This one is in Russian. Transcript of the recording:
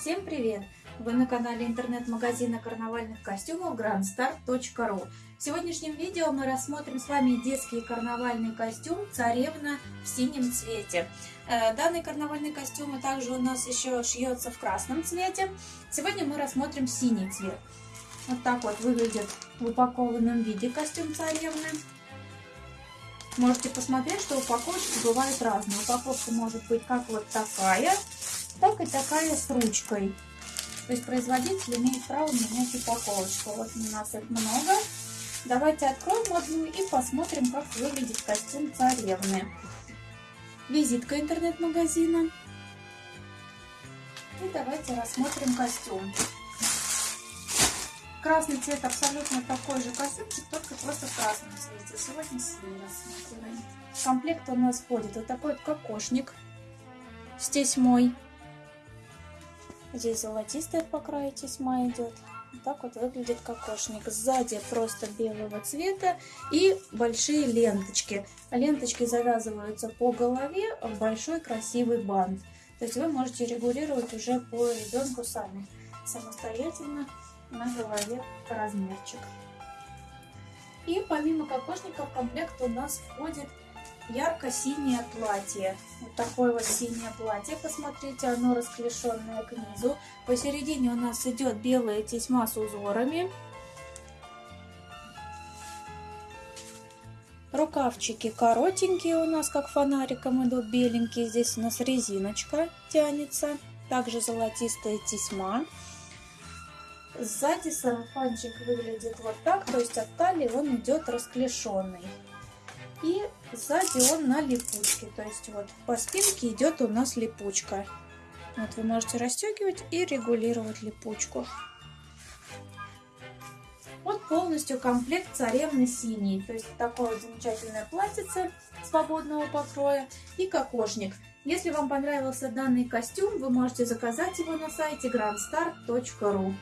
Всем привет! Вы на канале интернет-магазина карнавальных костюмов grandstar.ru В сегодняшнем видео мы рассмотрим с вами детский карнавальный костюм «Царевна в синем цвете». Э, данный карнавальный костюм также у нас еще шьется в красном цвете. Сегодня мы рассмотрим синий цвет. Вот так вот выглядит в упакованном виде костюм царевны. Можете посмотреть, что упаковочки бывают разные. Упаковка может быть как вот такая, так и такая с ручкой. То есть производитель имеет право менять упаковочку. Вот у нас их много. Давайте откроем одну и посмотрим, как выглядит костюм царевны. Визитка интернет-магазина. И давайте рассмотрим костюм. Красный цвет абсолютно такой же костюмчик, только просто в красном цвете. Сегодня синий рассматриваем. В комплект у нас входит вот такой вот кокошник с тесьмой. Здесь золотистая по краю тесьма идет. Вот так вот выглядит кокошник. Сзади просто белого цвета и большие ленточки. Ленточки завязываются по голове в большой красивый бант. То есть вы можете регулировать уже по ребенку сами, самостоятельно на голове размерчик. И помимо кокошника в комплект у нас входит ярко-синее платье. Вот такое вот синее платье, посмотрите, оно расклешенное к низу. Посередине у нас идет белая тесьма с узорами. Рукавчики коротенькие у нас, как фонариком идут, беленькие. Здесь у нас резиночка тянется. Также золотистая тесьма. Сзади сарафанчик выглядит вот так, то есть от талии он идет расклешенный. И сзади он на липучке. То есть вот по спинке идет у нас липучка. Вот вы можете расстегивать и регулировать липучку. Вот полностью комплект царевны синий. То есть такое замечательное платьице свободного покроя и кокошник. Если вам понравился данный костюм, вы можете заказать его на сайте grandstar.ru.